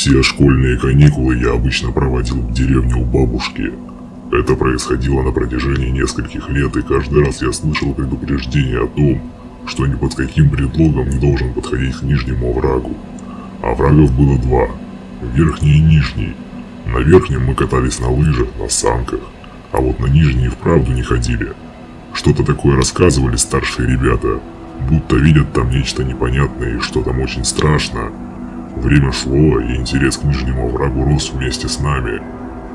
Все школьные каникулы я обычно проводил в деревне у бабушки. Это происходило на протяжении нескольких лет, и каждый раз я слышал предупреждение о том, что ни под каким предлогом не должен подходить к нижнему оврагу. Оврагов было два – верхний и нижний. На верхнем мы катались на лыжах, на санках, а вот на нижний вправду не ходили. Что-то такое рассказывали старшие ребята, будто видят там нечто непонятное и что там очень страшно. Время шло, и интерес к нижнему оврагу рос вместе с нами.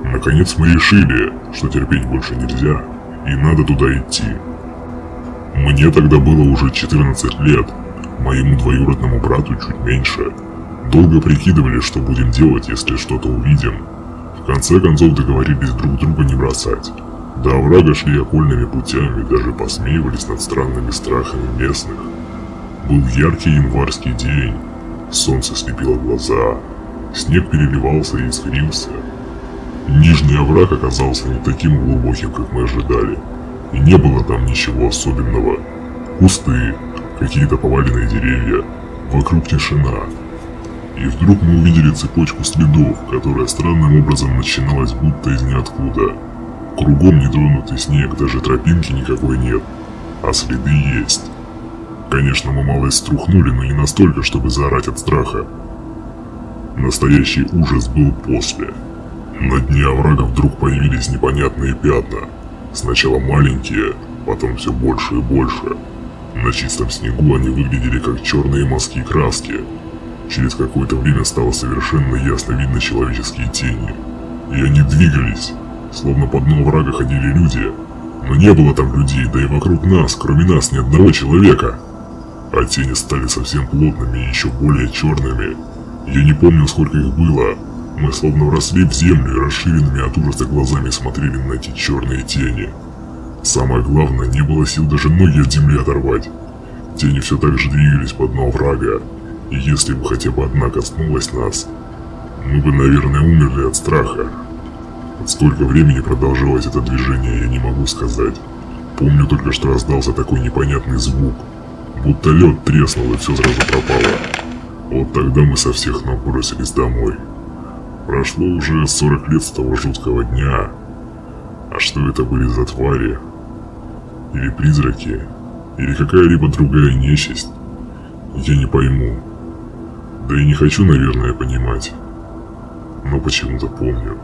Наконец мы решили, что терпеть больше нельзя, и надо туда идти. Мне тогда было уже 14 лет, моему двоюродному брату чуть меньше. Долго прикидывали, что будем делать, если что-то увидим. В конце концов договорились друг друга не бросать. До оврага шли окольными путями, даже посмеивались над странными страхами местных. Был яркий январский день, солнце слепило глаза, снег переливался и искрился. Нижний овраг оказался не таким глубоким, как мы ожидали, и не было там ничего особенного. Кусты, какие-то поваленные деревья, вокруг тишина. И вдруг мы увидели цепочку следов, которая странным образом начиналась будто из ниоткуда. Кругом нетронутый снег, даже тропинки никакой нет, а следы есть. Конечно, мы малость струхнули, но не настолько, чтобы заорать от страха. Настоящий ужас был после. На дне оврага вдруг появились непонятные пятна. Сначала маленькие, потом все больше и больше. На чистом снегу они выглядели как черные мазки краски. Через какое-то время стало совершенно ясно видно человеческие тени. И они двигались, словно по дну врага ходили люди. Но не было там людей, да и вокруг нас, кроме нас, ни одного человека. А тени стали совсем плотными и еще более черными. Я не помню, сколько их было. Мы словно вросли в землю и расширенными от ужаса глазами смотрели на эти черные тени. Самое главное, не было сил даже ноги от земли оторвать. Тени все так же двигались по дну врага, и если бы хотя бы одна коснулась нас, мы бы, наверное, умерли от страха. Сколько времени продолжалось это движение, я не могу сказать. Помню только, что раздался такой непонятный звук, будто лед треснул и все сразу пропало. Вот тогда мы со всех ног бросились домой. Прошло уже 40 лет с того жуткого дня. А что это были за твари? Или призраки? Или какая-либо другая нечисть? Я не пойму. Да и не хочу, наверное, понимать. Но почему-то помню.